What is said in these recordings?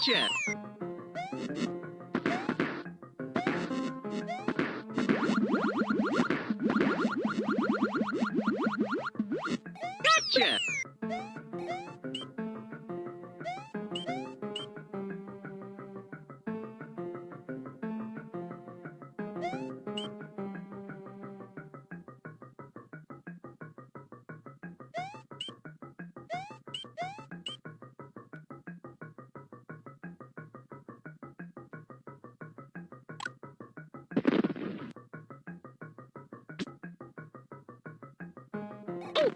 Gotcha! Gotcha!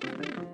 Oh!